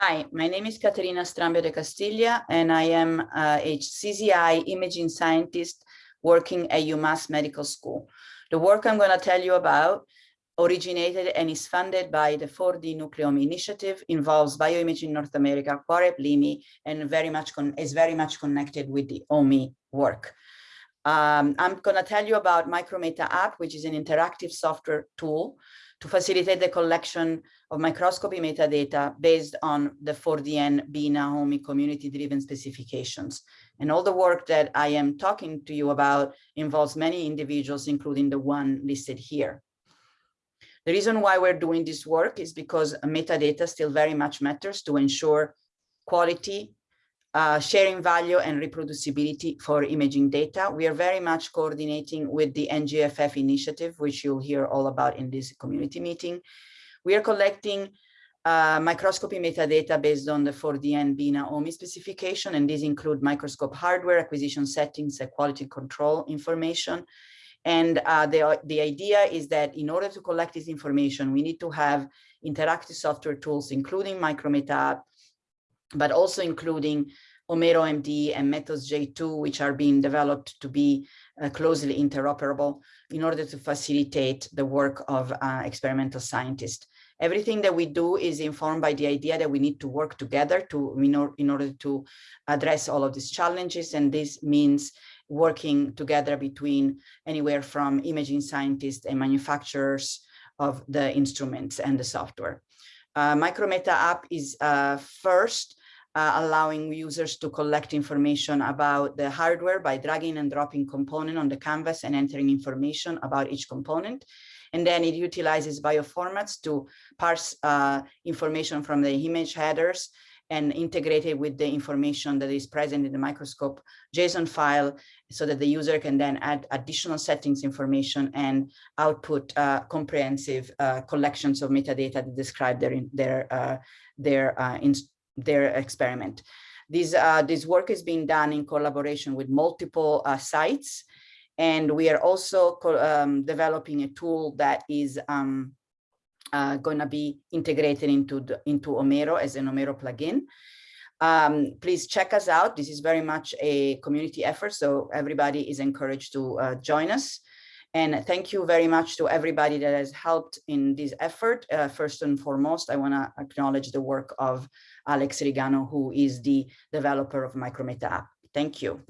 Hi, my name is Caterina Strambio de Castillia, and I am a CZI imaging scientist working at UMass Medical School. The work I'm going to tell you about originated and is funded by the 4D Nucleome Initiative, involves Bioimaging North America, Quarep LIMI, and very much is very much connected with the OME work. Um, I'm going to tell you about Micrometa app, which is an interactive software tool to facilitate the collection of microscopy metadata based on the 4DN BINA OME community-driven specifications. And all the work that I am talking to you about involves many individuals, including the one listed here. The reason why we're doing this work is because metadata still very much matters to ensure quality, uh, sharing value and reproducibility for imaging data. We are very much coordinating with the NGFF initiative, which you'll hear all about in this community meeting. We are collecting uh, microscopy metadata based on the 4DN BINA OME specification, and these include microscope hardware, acquisition settings, and quality control information. And uh, the, the idea is that in order to collect this information, we need to have interactive software tools, including Micrometa but also including Omero MD and Methods J2, which are being developed to be uh, closely interoperable in order to facilitate the work of uh, experimental scientists. Everything that we do is informed by the idea that we need to work together to in, or, in order to address all of these challenges. And this means working together between anywhere from imaging scientists and manufacturers of the instruments and the software. Uh, Micrometa app is uh, first uh, allowing users to collect information about the hardware by dragging and dropping component on the canvas and entering information about each component. And then it utilizes bioformats to parse uh, information from the image headers and integrate it with the information that is present in the microscope JSON file so that the user can then add additional settings information and output uh, comprehensive uh, collections of metadata that describe their, their, uh, their uh, their experiment. This, uh, this work is being done in collaboration with multiple uh, sites. And we are also um, developing a tool that is um, uh, going to be integrated into, the, into Omero as an Omero plugin. Um, please check us out. This is very much a community effort, so everybody is encouraged to uh, join us. And thank you very much to everybody that has helped in this effort. Uh, first and foremost, I want to acknowledge the work of Alex Rigano, who is the developer of Micrometa app. Thank you.